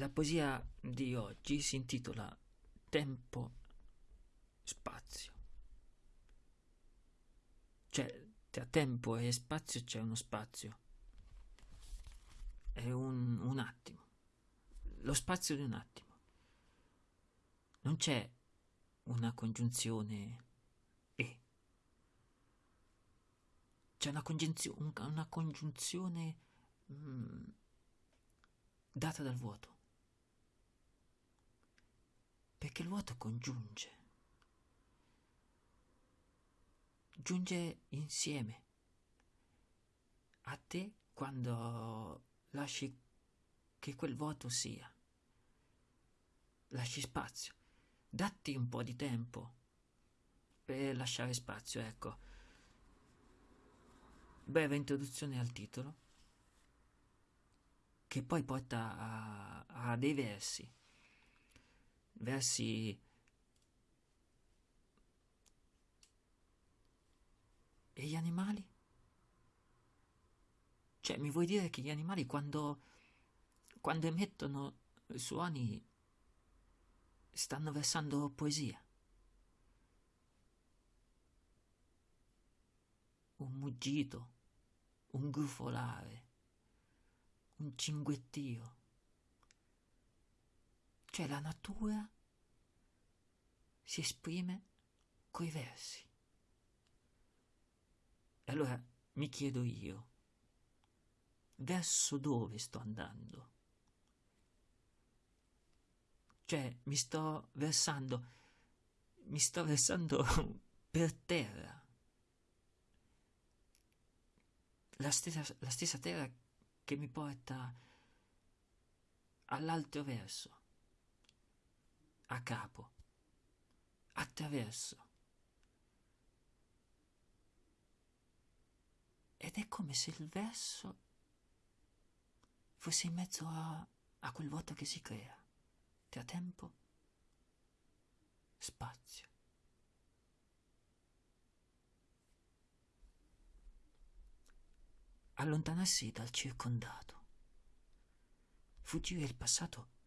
La poesia di oggi si intitola Tempo, spazio. Cioè, tra tempo e spazio c'è uno spazio. È un, un attimo. Lo spazio di un attimo. Non c'è una congiunzione e. C'è una, congiunzio- una congiunzione mm, data dal vuoto. Perché il vuoto congiunge. Giunge insieme a te quando lasci che quel vuoto sia. Lasci spazio. Datti un po' di tempo per lasciare spazio, ecco. Breve introduzione al titolo, che poi porta a, a dei versi. Versi E gli animali? Cioè, mi vuoi dire che gli animali quando, quando emettono suoni stanno versando poesia? Un muggito, un grufolare, un cinguettio. Cioè la natura si esprime coi versi. E allora mi chiedo io, verso dove sto andando? Cioè, mi sto versando, mi sto versando per terra. La stessa, la stessa terra che mi porta all'altro verso, a capo, attraverso. Ed è come se il verso fosse in mezzo a, a quel vuoto che si crea tra tempo, spazio. Allontanarsi dal circondato, fuggire il passato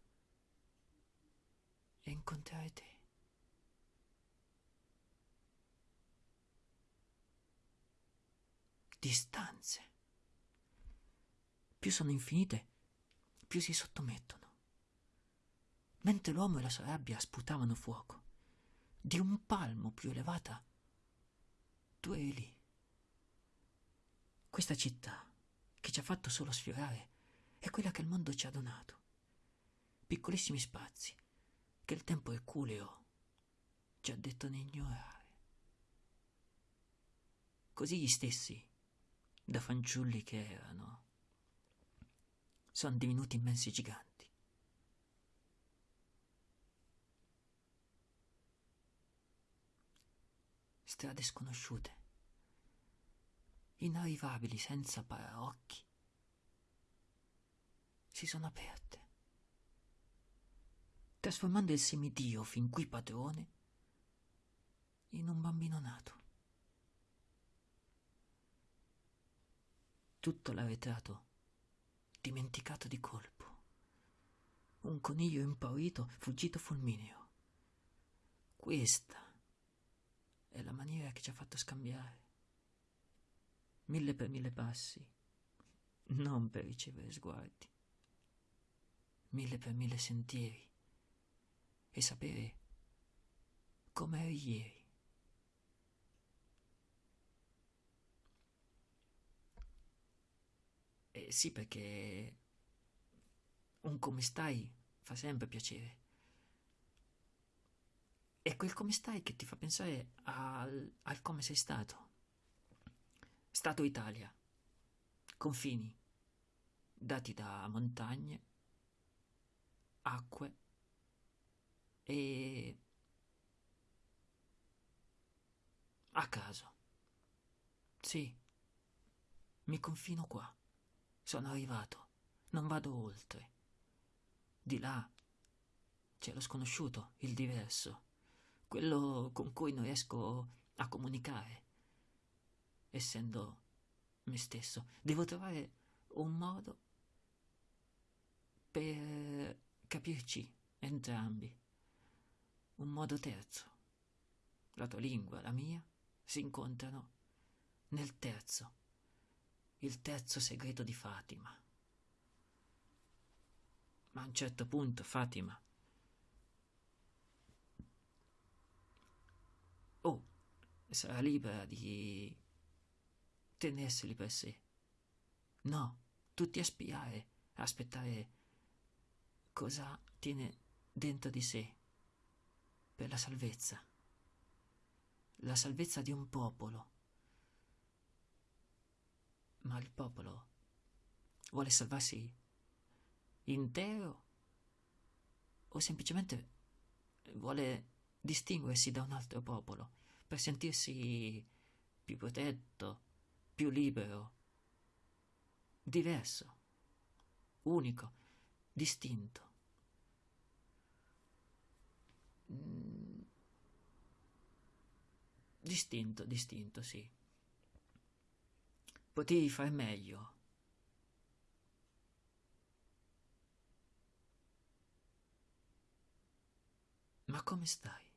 e incontrare te. distanze. Più sono infinite, più si sottomettono. Mentre l'uomo e la sua rabbia sputavano fuoco, di un palmo più elevata, tu eri lì. Questa città, che ci ha fatto solo sfiorare, è quella che il mondo ci ha donato. Piccolissimi spazi, che il tempo erculeo ci ha detto di ignorare. Così gli stessi da fanciulli che erano, sono divenuti immensi giganti. Strade sconosciute, inarrivabili senza paraocchi, si sono aperte, trasformando il semidio fin qui padrone in un bambino nato. tutto l'arretrato dimenticato di colpo. Un coniglio impaurito fuggito fulmineo. Questa è la maniera che ci ha fatto scambiare. Mille per mille passi, non per ricevere sguardi. Mille per mille sentieri e sapere come eri ieri. Eh, sì, perché un come stai fa sempre piacere. È quel come stai che ti fa pensare al, al come sei stato. Stato Italia, confini, dati da montagne, acque e a caso. Sì, mi confino qua. Sono arrivato, non vado oltre. Di là c'è lo sconosciuto, il diverso, quello con cui non riesco a comunicare. Essendo me stesso, devo trovare un modo per capirci entrambi. Un modo terzo. La tua lingua la mia si incontrano nel terzo, il terzo segreto di Fatima. Ma a un certo punto Fatima oh, sarà libera di tenerseli per sé. No, tutti a spiare, a aspettare cosa tiene dentro di sé per la salvezza. La salvezza di un popolo. Ma il popolo vuole salvarsi intero o semplicemente vuole distinguersi da un altro popolo per sentirsi più protetto, più libero, diverso, unico, distinto. Mm. Distinto, distinto, sì. Potevi far meglio. Ma come stai?